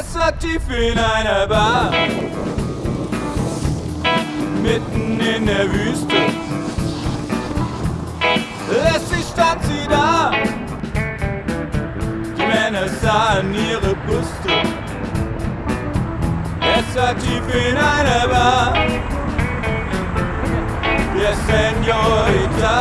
Es war tief in einer Bar, mitten in der Wüste. Lässig stand sie da, die Männer sahen ihre Brüste. Es war tief in einer Bar, der Senorita.